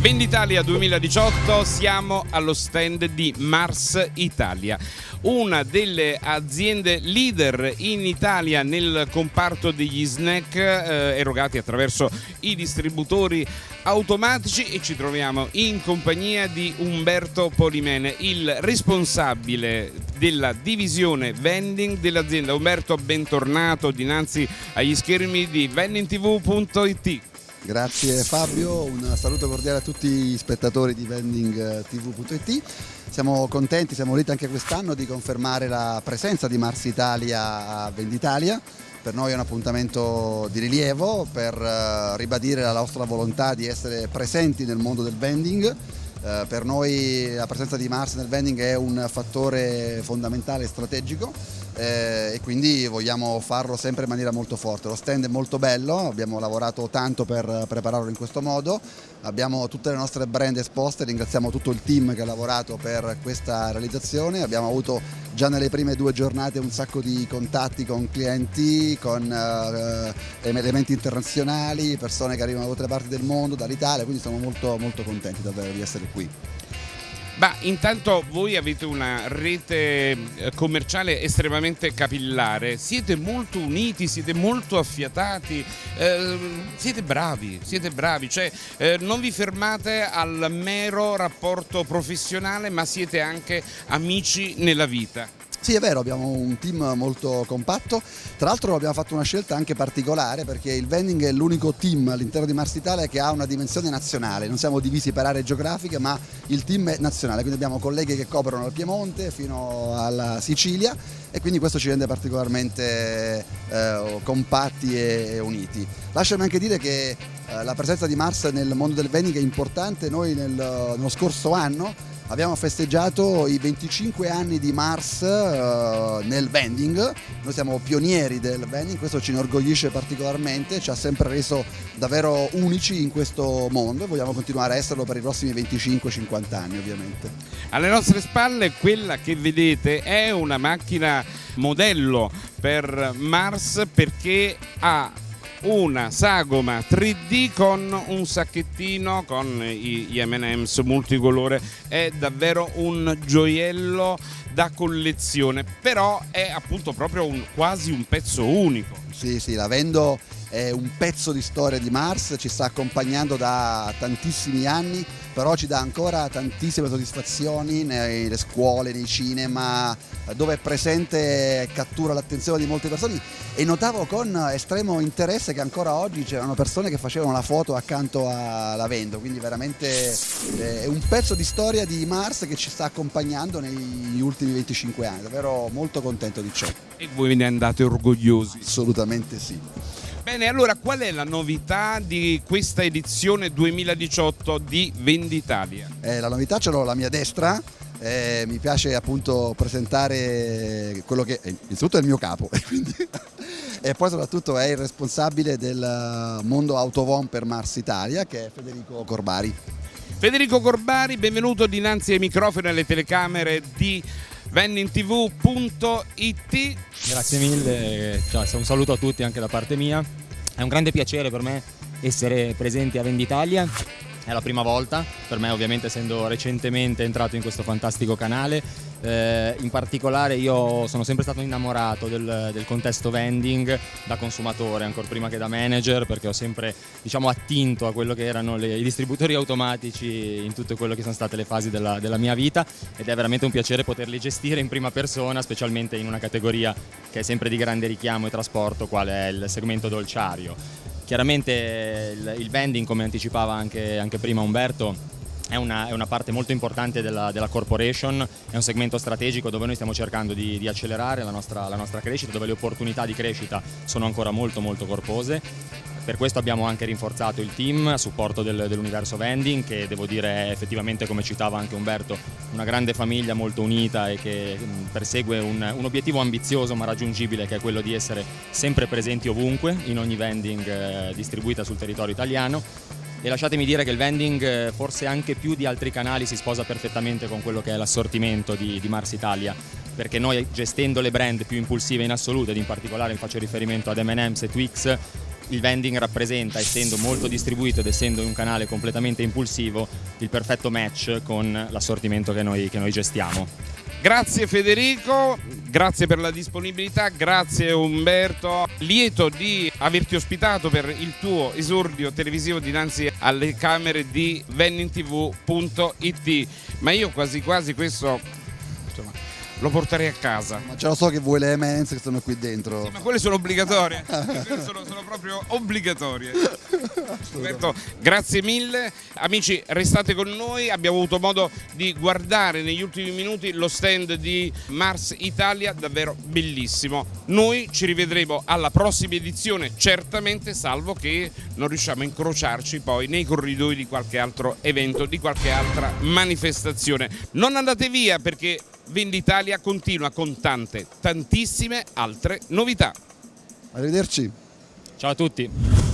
Venditalia 2018 siamo allo stand di Mars Italia, una delle aziende leader in Italia nel comparto degli snack eh, erogati attraverso i distributori automatici e ci troviamo in compagnia di Umberto Polimene, il responsabile della divisione vending dell'azienda. Umberto, bentornato dinanzi agli schermi di vendingtv.it. Grazie Fabio, un saluto cordiale a tutti gli spettatori di vendingtv.it. Siamo contenti, siamo lì anche quest'anno di confermare la presenza di Mars Italia a Venditalia. Per noi è un appuntamento di rilievo per eh, ribadire la nostra volontà di essere presenti nel mondo del vending. Eh, per noi la presenza di Mars nel vending è un fattore fondamentale e strategico eh, e quindi vogliamo farlo sempre in maniera molto forte. Lo stand è molto bello, abbiamo lavorato tanto per prepararlo in questo modo, abbiamo tutte le nostre brand esposte, ringraziamo tutto il team che ha lavorato per questa realizzazione, abbiamo avuto già nelle prime due giornate un sacco di contatti con clienti, con eh, elementi internazionali, persone che arrivano da altre parti del mondo, dall'Italia, quindi siamo molto, molto contenti davvero di essere qui. Ma intanto voi avete una rete eh, commerciale estremamente capillare, siete molto uniti, siete molto affiatati, eh, siete bravi, siete bravi, cioè eh, non vi fermate al mero rapporto professionale ma siete anche amici nella vita. Sì, è vero, abbiamo un team molto compatto, tra l'altro abbiamo fatto una scelta anche particolare perché il vending è l'unico team all'interno di Mars Italia che ha una dimensione nazionale, non siamo divisi per aree geografiche ma il team è nazionale, quindi abbiamo colleghi che coprono il Piemonte fino alla Sicilia e quindi questo ci rende particolarmente eh, compatti e uniti. Lasciami anche dire che eh, la presenza di Mars nel mondo del vending è importante, noi nel, nello scorso anno abbiamo festeggiato i 25 anni di Mars uh, nel vending, noi siamo pionieri del vending, questo ci inorgoglisce particolarmente, ci ha sempre reso davvero unici in questo mondo e vogliamo continuare a esserlo per i prossimi 25-50 anni ovviamente. Alle nostre spalle quella che vedete è una macchina modello per Mars perché ha una sagoma 3D con un sacchettino con gli M&M's multicolore. È davvero un gioiello da collezione però è appunto proprio un, quasi un pezzo unico. Sì sì la vendo è un pezzo di storia di Mars, ci sta accompagnando da tantissimi anni, però ci dà ancora tantissime soddisfazioni nelle scuole, nei cinema, dove è presente e cattura l'attenzione di molte persone e notavo con estremo interesse che ancora oggi c'erano persone che facevano la foto accanto alla Vendo, quindi veramente eh, è un pezzo di storia di Mars che ci sta accompagnando negli ultimi 25 anni, davvero molto contento di ciò. E voi ne andate orgogliosi? Assolutamente sì. Bene, allora qual è la novità di questa edizione 2018 di Venditalia? Eh, la novità ce l'ho alla mia destra, eh, mi piace appunto presentare quello che è, innanzitutto è il mio capo quindi, e poi soprattutto è il responsabile del mondo Autovon per Mars Italia che è Federico Corbari. Federico Corbari, benvenuto dinanzi ai microfoni e alle telecamere di vendingtv.it Grazie mille, cioè, un saluto a tutti anche da parte mia. È un grande piacere per me essere presenti a Venditalia è la prima volta, per me ovviamente essendo recentemente entrato in questo fantastico canale, eh, in particolare io sono sempre stato innamorato del, del, contesto vending da consumatore, ancora prima che da manager, perché ho sempre diciamo, attinto a quello che erano le, i distributori automatici in tutte quelle che sono state le fasi della, della mia vita ed è veramente un piacere poterli gestire in prima persona, specialmente in una categoria che è sempre di grande richiamo e trasporto, quale è il segmento dolciario. Chiaramente il, il vending, come anticipava anche, anche prima Umberto, è una, è una, parte molto importante della, della, corporation, è un segmento strategico dove noi stiamo cercando di, di accelerare la nostra, la nostra, crescita, dove le opportunità di crescita sono ancora molto molto corpose. Per questo abbiamo anche rinforzato il team a supporto del, dell'universo vending che devo dire è effettivamente, come citava anche Umberto, una grande famiglia molto unita e che persegue un, un obiettivo ambizioso ma raggiungibile che è quello di essere sempre presenti ovunque in ogni vending eh, distribuita sul territorio italiano. E lasciatemi dire che il vending eh, forse anche più di altri canali si sposa perfettamente con quello che è l'assortimento di, di Mars Italia perché noi gestendo le brand più impulsive in assoluto ed in particolare faccio riferimento ad M&M's e Twix il vending rappresenta, essendo molto distribuito ed essendo un canale completamente impulsivo, il perfetto match con l'assortimento che noi, che noi gestiamo. Grazie Federico, grazie per la disponibilità, grazie Umberto, lieto di averti ospitato per il tuo esordio televisivo dinanzi alle camere di vendingtv.it, ma io quasi quasi questo insomma, lo porterei a casa. Ma già lo so che vuoi le M&M's che sono qui dentro. Sì, ma quelle sono obbligatorie, quelle sono, sono proprio obbligatorie. Roberto, grazie mille. Amici, restate con noi. Abbiamo avuto modo di guardare negli ultimi minuti lo stand di Mars Italia, davvero bellissimo. Noi ci rivedremo alla prossima edizione, certamente, salvo che non riusciamo a incrociarci poi nei corridoi di qualche altro evento, di qualche altra manifestazione. Non andate via perché Venditalia continua con tante, tantissime altre novità. Arrivederci. Ciao a tutti.